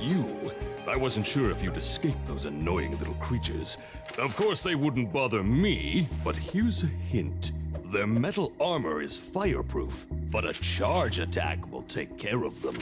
You. I wasn't sure if you'd escape those annoying little creatures. Of course, they wouldn't bother me, but here's a hint. Their metal armor is fireproof, but a charge attack will take care of them.